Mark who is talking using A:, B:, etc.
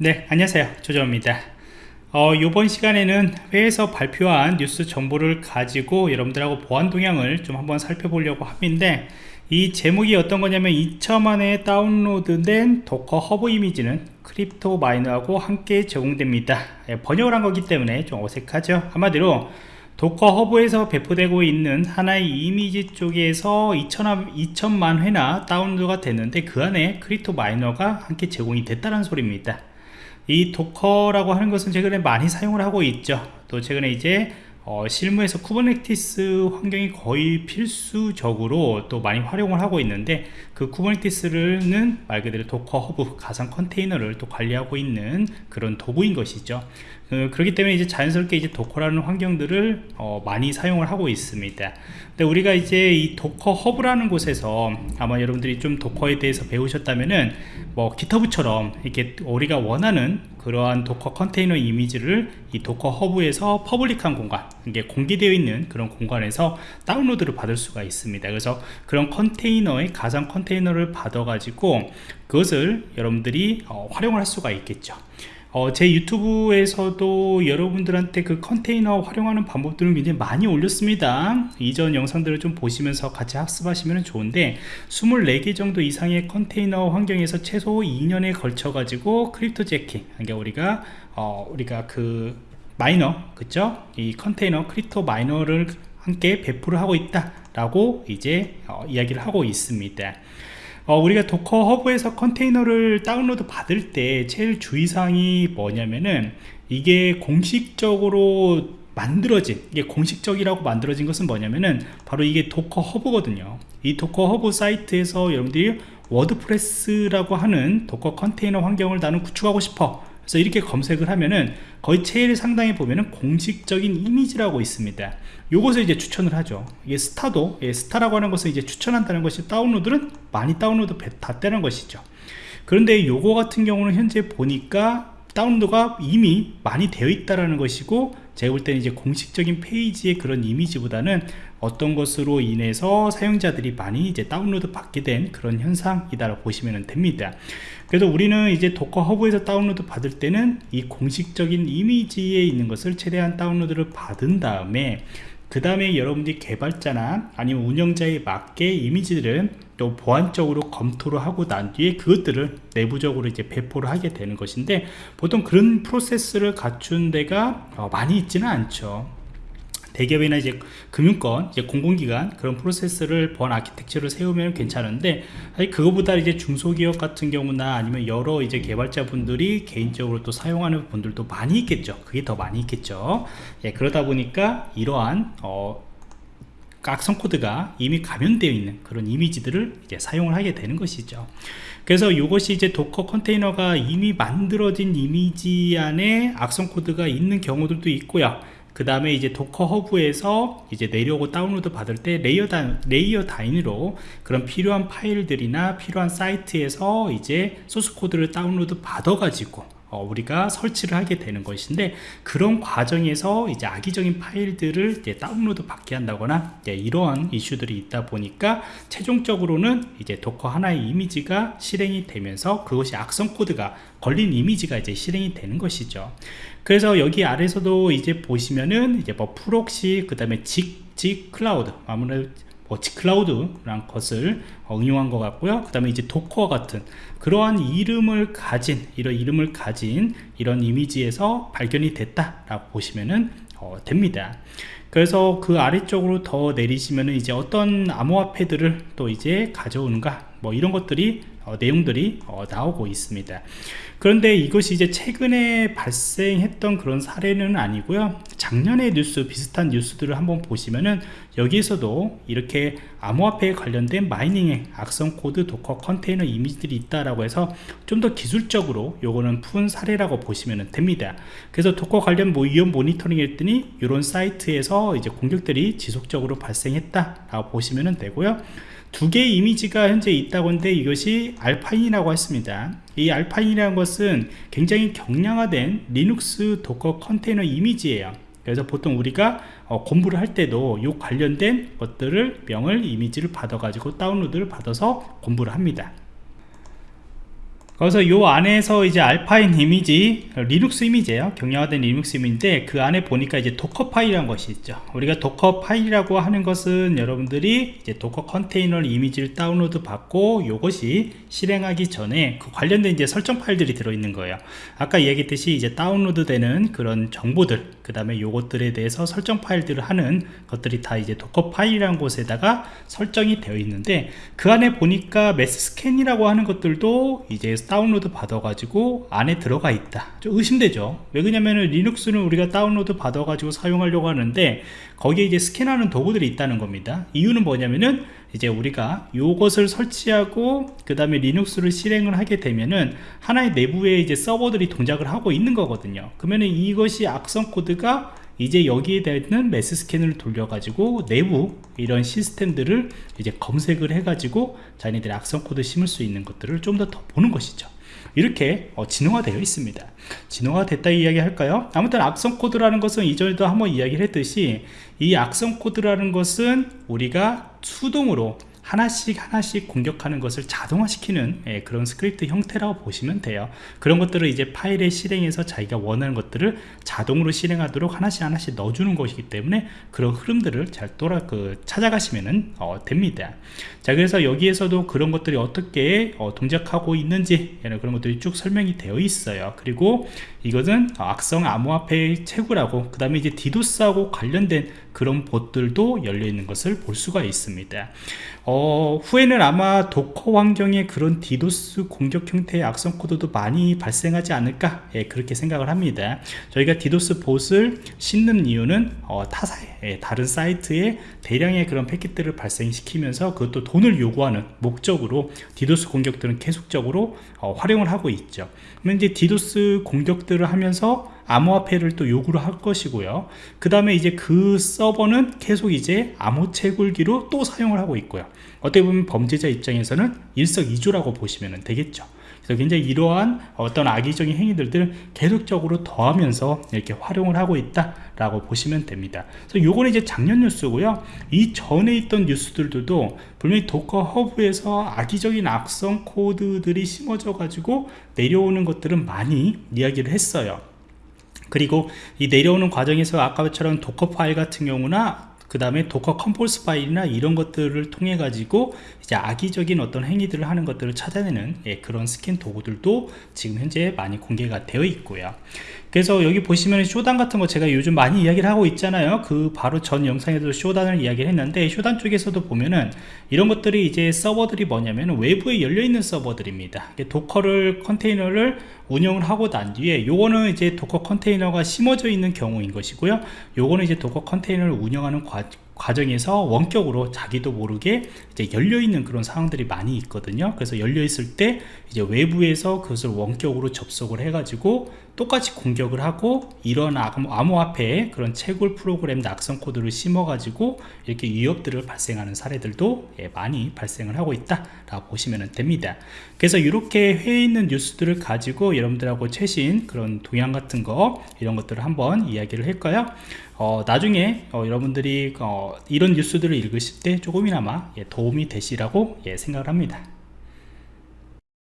A: 네 안녕하세요. 조정입니다. 어, 이번 시간에는 해외에서 발표한 뉴스 정보를 가지고 여러분들하고 보안 동향을 좀 한번 살펴보려고 합니다. 이 제목이 어떤 거냐면 2천만 회 다운로드된 Docker Hub 이미지는 crypto miner하고 함께 제공됩니다. 예, 번역을 한 거기 때문에 좀 어색하죠? 한마디로 Docker Hub에서 배포되고 있는 하나의 이미지 쪽에서 2천, 2천만 회나 다운로드가 됐는데 그 안에 crypto miner가 함께 제공이 됐다는 소리입니다 이 Docker라고 하는 것은 최근에 많이 사용을 하고 있죠. 또 최근에 이제 어, 실무에서 Kubernetes 환경이 거의 필수적으로 또 많이 활용을 하고 있는데 그 Kubernetes는 말 그대로 Docker Hub 가상 컨테이너를 또 관리하고 있는 그런 도구인 것이죠. 어, 그렇기 때문에 이제 자연스럽게 이제 Docker라는 환경들을 어, 많이 사용을 하고 있습니다. 근데 우리가 이제 이 Docker Hub라는 곳에서 아마 여러분들이 좀 Docker에 대해서 배우셨다면은 뭐 GitHub처럼 이렇게 우리가 원하는 그러한 Docker 컨테이너 이미지를 이 Docker Hub에서 public한 공간 이게 공개되어 있는 그런 공간에서 다운로드를 받을 수가 있습니다. 그래서 그런 컨테이너의 가상 컨테이너를 받아 가지고 그것을 여러분들이 어, 활용을 할 수가 있겠죠. 어, 제 유튜브에서도 여러분들한테 그 컨테이너 활용하는 방법들을 굉장히 많이 올렸습니다. 이전 영상들을 좀 보시면서 같이 학습하시면 좋은데 24개 정도 이상의 컨테이너 환경에서 최소 2년에 걸쳐 가지고 cryptojacking 그러니까 우리가 어, 우리가 그 miner 그쵸? 이 컨테이너 crypto miner를 함께 배포를 하고 있다. 라고 이제 어, 이야기를 하고 있습니다. 어, 우리가 Docker Hub에서 컨테이너를 다운로드 받을 때 제일 주의사항이 뭐냐면은 이게 공식적으로 만들어진 이게 공식적이라고 만들어진 것은 뭐냐면은 바로 이게 Docker Hub거든요. 이 Docker Hub 사이트에서 여러분들이 WordPress라고 하는 Docker 컨테이너 환경을 나는 구축하고 싶어 그래서 이렇게 검색을 하면은 거의 제일 상단에 보면은 공식적인 이미지라고 있습니다. 요것을 이제 추천을 하죠. 이게 스타도 예, 스타라고 하는 것을 이제 추천한다는 것이 다운로드는 많이 다운로드 됐다는 것이죠. 그런데 요거 같은 경우는 현재 보니까 다운로드가 이미 많이 되어 있다라는 것이고 제가 볼 때는 이제 공식적인 페이지의 그런 이미지보다는 어떤 것으로 인해서 사용자들이 많이 이제 다운로드 받게 된 그런 현상이다 보시면 됩니다. 그래서 우리는 이제 Docker Hub에서 다운로드 받을 때는 이 공식적인 이미지에 있는 것을 최대한 다운로드를 받은 다음에 그 다음에 여러분들이 개발자나 아니면 운영자에 맞게 이미지들은 또 보안적으로 검토를 하고 난 뒤에 그것들을 내부적으로 이제 배포를 하게 되는 것인데 보통 그런 프로세스를 갖춘 데가 어, 많이 있지는 않죠 대기업이나 이제 금융권, 이제 공공기관 그런 프로세스를 번 아키텍처를 세우면 괜찮은데 사실 그거보다 이제 중소기업 같은 경우나 아니면 여러 이제 개발자분들이 개인적으로 또 사용하는 분들도 많이 있겠죠. 그게 더 많이 있겠죠. 예, 그러다 보니까 이러한 어, 악성 코드가 이미 감염되어 있는 그런 이미지들을 이제 사용을 하게 되는 것이죠. 그래서 이것이 이제 Docker 컨테이너가 이미 만들어진 이미지 안에 악성 코드가 있는 경우들도 있고요. 그 다음에 이제 Docker Hub에서 이제 내려오고 다운로드 받을 때 layer, 단, layer 단위로 그런 필요한 파일들이나 필요한 사이트에서 이제 소스 코드를 다운로드 받아 가지고 어, 우리가 설치를 하게 되는 것인데 그런 과정에서 이제 악의적인 파일들을 이제 다운로드 받게 한다거나 이러한 이슈들이 있다 보니까 최종적으로는 이제 Docker 하나의 이미지가 실행이 되면서 그것이 악성 코드가 걸린 이미지가 이제 실행이 되는 것이죠. 그래서 여기 아래서도 이제 보시면은 이제 뭐 프록시 그 다음에 직직 클라우드 아무래도 워치 클라우드라는 것을 응용한 것 같고요. 그 다음에 이제 도커 같은 그러한 이름을 가진 이런 이름을 가진 이런 이미지에서 발견이 됐다 라고 보시면 어, 됩니다. 그래서 그 아래쪽으로 더 내리시면은 이제 어떤 암호화패들을 또 이제 가져오는가 뭐 이런 것들이 어, 내용들이 어, 나오고 있습니다 그런데 이것이 이제 최근에 발생했던 그런 사례는 아니고요. 작년의 뉴스 비슷한 뉴스들을 한번 보시면은 여기에서도 이렇게 암호화폐에 관련된 mining의 악성 코드 Docker 컨테이너 이미지들이 있다라고 해서 좀 더 기술적으로 요거는 푼 사례라고 보시면 됩니다. 그래서 Docker 관련 뭐 위험 모니터링 했더니 이런 사이트에서 이제 공격들이 지속적으로 발생했다 라고 보시면 되고요. 두 개의 이미지가 현재 있다고 하는데 이것이 Alpine이라고 했습니다 이 Alpine이라는 것은 굉장히 경량화된 Linux Docker 컨테이너 이미지예요. 그래서 보통 우리가 어, 공부를 할 때도 이 관련된 것들을 명을 이미지를 받아 가지고 다운로드를 받아서 공부를 합니다 그래서 요 안에서 이제 Alpine 이미지 리눅스 이미지예요. 경량화된 리눅스 이미지인데 그 안에 보니까 이제 Dockerfile이라는 것이 있죠. 우리가 Dockerfile이라고 하는 것은 여러분들이 이제 Docker 컨테이너 이미지를 다운로드 받고 요것이 실행하기 전에 그 관련된 이제 설정 파일들이 들어있는 거예요. 아까 이야기했듯이 이제 다운로드 되는 그런 정보들 그 다음에 요것들에 대해서 설정 파일들을 하는 것들이 다 이제 Dockerfile이라는 곳에다가 설정이 되어 있는데 그 안에 보니까 masscan이라고 하는 것들도 이제 다운로드 받아 가지고 안에 들어가 있다. 좀 의심되죠. 왜 그러냐면은 Linux는 우리가 다운로드 받아 가지고 사용하려고 하는데 거기에 이제 스캔하는 도구들이 있다는 겁니다. 이유는 뭐냐면은 이제 우리가 요것을 설치하고 그 다음에 Linux를 실행을 하게 되면은 하나의 내부에 이제 서버들이 동작을 하고 있는 거거든요. 그러면은 이것이 악성 코드가 이제 여기에 되는 mass scan을 돌려 가지고 내부 이런 시스템들을 이제 검색을 해 가지고 자기네들이 악성 코드 심을 수 있는 것들을 좀 더 더 보는 것이죠. 이렇게 어, 진화되어 있습니다. 진화가 됐다 이야기 할까요? 아무튼 악성 코드라는 것은 이전에도 한번 이야기를 했듯이 이 악성 코드라는 것은 우리가 수동으로 하나씩 하나씩 공격하는 것을 자동화시키는 예, 그런 스크립트 형태라고 보시면 돼요. 그런 것들을 이제 파일에 실행해서 자기가 원하는 것들을 자동으로 실행하도록 하나씩 하나씩 넣어주는 것이기 때문에 그런 흐름들을 잘 돌아 그 찾아가시면 어, 됩니다. 자 그래서 여기에서도 그런 것들이 어떻게 어, 동작하고 있는지 그런 것들이 쭉 설명이 되어 있어요. 그리고 이것은 악성 암호화폐 채굴하고 그 다음에 이제 디도스하고 관련된 그런 봇들도 열려 있는 것을 볼 수가 있습니다. 어, 후에는 아마 Docker 환경에 그런 디도스 공격 형태의 악성 코드도 많이 발생하지 않을까 예, 그렇게 생각을 합니다. 저희가 디도스 봇을 심는 이유는 어, 타사에 예, 다른 사이트에 대량의 그런 패킷들을 발생시키면서 그것도 돈을 요구하는 목적으로 디도스 공격들은 계속적으로 어, 활용을 하고 있죠. 그러면 이제 디도스 공격들을 하면서 암호화폐를 또 요구를 할 것이고요. 그 다음에 이제 그 서버는 계속 이제 암호 채굴기로 또 사용을 하고 있고요. 어떻게 보면 범죄자 입장에서는 일석이조라고 보시면 되겠죠. 그래서 굉장히 이러한 어떤 악의적인 행위들을 계속적으로 더하면서 이렇게 활용을 하고 있다 라고 보시면 됩니다. 그래서 요거는 이제 작년 뉴스고요. 이 전에 있던 뉴스들도 분명히 Docker Hub에서 악의적인 악성 코드들이 심어져 가지고 내려오는 것들은 많이 이야기를 했어요 그리고 이 내려오는 과정에서 아까처럼 Docker 파일 같은 경우나 그 다음에 Docker Compose 파일이나 이런 것들을 통해 가지고 이제 악의적인 어떤 행위들을 하는 것들을 찾아내는 예, 그런 스캔 도구들도 지금 현재 많이 공개가 되어 있고요 그래서 여기 보시면 Shodan 같은 거 제가 요즘 많이 이야기를 하고 있잖아요. 그 바로 전 영상에도 Shodan을 이야기를 했는데 Shodan 쪽에서도 보면은 이런 것들이 이제 서버들이 뭐냐면 외부에 열려있는 서버들입니다. Docker를 컨테이너를 운영을 하고 난 뒤에 요거는 이제 Docker 컨테이너가 심어져 있는 경우인 것이고요. 요거는 이제 Docker 컨테이너를 운영하는 과, 과정에서 원격으로 자기도 모르게 이제 열려있는 그런 상황들이 많이 있거든요. 그래서 열려있을 때 이제 외부에서 그것을 원격으로 접속을 해 가지고 똑같이 공격을 하고 이런 암호화폐에 그런 채굴 프로그램 악성 코드를 심어 가지고 이렇게 위협들을 발생하는 사례들도 예, 많이 발생을 하고 있다 라고 보시면 됩니다. 그래서 이렇게 해 있는 뉴스들을 가지고 여러분들하고 최신 그런 동향 같은 거 이런 것들을 한번 이야기를 할까요 어, 나중에 어, 여러분들이 어, 이런 뉴스들을 읽으실 때 조금이나마 예, 도움이 되시라고 예, 생각을 합니다